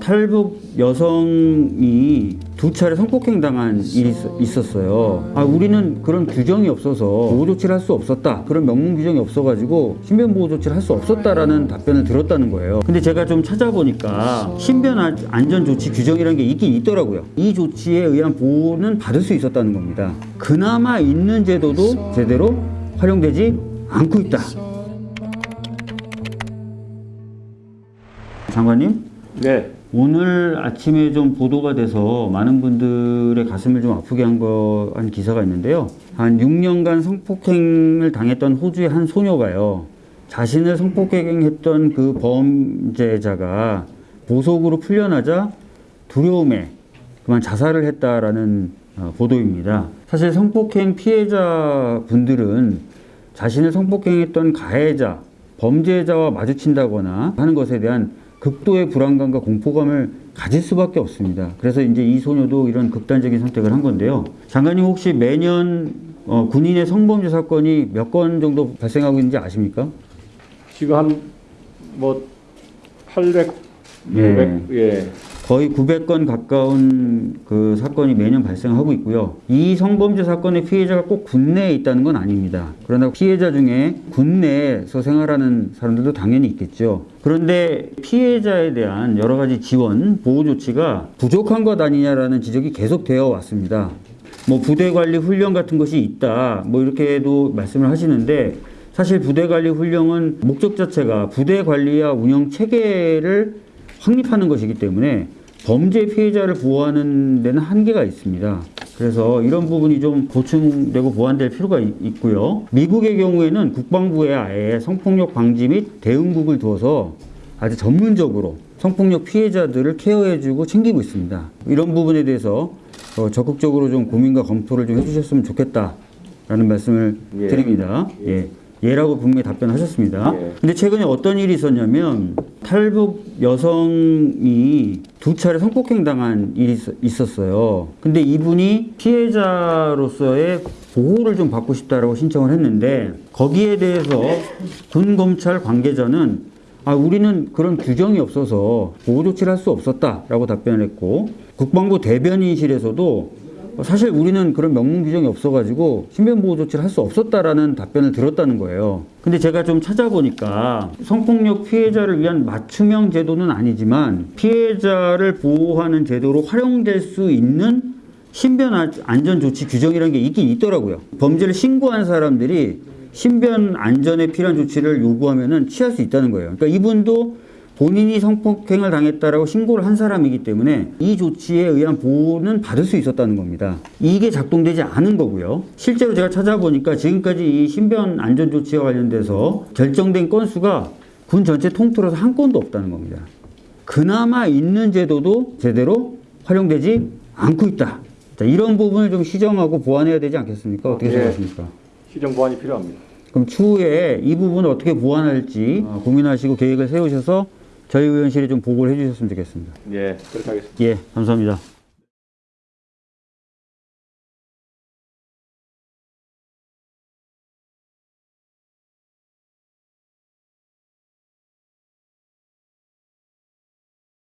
탈북 여성이 두 차례 성폭행 당한 일이 있- 있었어요. 아, 우리는 그런 규정이 없어서 보호 조치를 할 수 없었다. 그런 명문 규정이 없어가지고 신변 보호 조치를 할 수 없었다라는 답변을 들었다는 거예요. 근데 제가 좀 찾아보니까 신변 안- 안전 조치 규정이라는 게 있긴 있더라고요. 이 조치에 의한 보호는 받을 수 있었다는 겁니다. 그나마 있는 제도도 제대로 활용되지 않고 있다. 장관님? 네. 오늘 아침에 좀 보도가 돼서 많은 분들의 가슴을 좀 아프게 한 거, 한 기사가 있는데요. 한 6년간 성폭행을 당했던 호주의 한 소녀가요. 자신을 성폭행했던 그 범죄자가 보석으로 풀려나자 두려움에 그만 자살을 했다라는 어, 보도입니다. 사실 성폭행 피해자 분들은 자신을 성폭행했던 가해자, 범죄자와 마주친다거나 하는 것에 대한 극도의 불안감과 공포감을 가질 수밖에 없습니다. 그래서 이제 이 소녀도 이런 극단적인 선택을 한 건데요. 장관님 혹시 매년 어, 군인의 성범죄 사건이 몇 건 정도 발생하고 있는지 아십니까? 지금 한뭐 800, 예. 900, 예. 거의 900건 가까운 그 사건이 매년 발생하고 있고요. 이 성범죄 사건의 피해자가 꼭 군내에 있다는 건 아닙니다. 그러나 피해자 중에 군내에서 생활하는 사람들도 당연히 있겠죠. 그런데 피해자에 대한 여러 가지 지원, 보호 조치가 부족한 것 아니냐라는 지적이 계속 되어 왔습니다. 뭐 부대 관리 훈련 같은 것이 있다. 뭐 이렇게도 말씀을 하시는데 사실 부대 관리 훈련은 목적 자체가 부대 관리와 운영 체계를 확립하는 것이기 때문에 범죄 피해자를 보호하는 데는 한계가 있습니다. 그래서 이런 부분이 좀 보충되고 보완될 필요가 있- 있고요. 미국의 경우에는 국방부에 아예 성폭력 방지 및 대응국을 두어서 아주 전문적으로 성폭력 피해자들을 케어해주고 챙기고 있습니다. 이런 부분에 대해서 어, 적극적으로 좀 고민과 검토를 좀 해주셨으면 좋겠다라는 말씀을 예. 드립니다. 예. 예라고 분명히 답변하셨습니다. 예. 근데 최근에 어떤 일이 있었냐면 탈북 여성이 두 차례 성폭행 당한 일이 있- 있었어요. 근데 이분이 피해자로서의 보호를 좀 받고 싶다라고 신청을 했는데 거기에 대해서 군 검찰 관계자는 아 우리는 그런 규정이 없어서 보호 조치를 할 수 없었다라고 답변을 했고 국방부 대변인실에서도 사실 우리는 그런 명문 규정이 없어가지고 신변 보호 조치를 할 수 없었다라는 답변을 들었다는 거예요. 근데 제가 좀 찾아보니까 성폭력 피해자를 위한 맞춤형 제도는 아니지만 피해자를 보호하는 제도로 활용될 수 있는 신변 안- 안전 조치 규정이라는 게 있긴 있더라고요. 범죄를 신고한 사람들이 신변 안전에 필요한 조치를 요구하면은 취할 수 있다는 거예요. 그러니까 이분도 본인이 성폭행을 당했다라고 신고를 한 사람이기 때문에 이 조치에 의한 보호는 받을 수 있었다는 겁니다. 이게 작동되지 않은 거고요. 실제로 제가 찾아보니까 지금까지 이 신변 안전 조치와 관련돼서 결정된 건수가 군 전체 통틀어서 한 건도 없다는 겁니다. 그나마 있는 제도도 제대로 활용되지 않고 있다. 자, 이런 부분을 좀 시정하고 보완해야 되지 않겠습니까? 어떻게 예. 생각하십니까? 시정 보완이 필요합니다. 그럼 추후에 이 부분을 어떻게 보완할지 어, 고민하시고 계획을 세우셔서 저희 의원실에 좀 보고를 해주셨으면 좋겠습니다. 예, 그렇게 하겠습니다. 예, 감사합니다.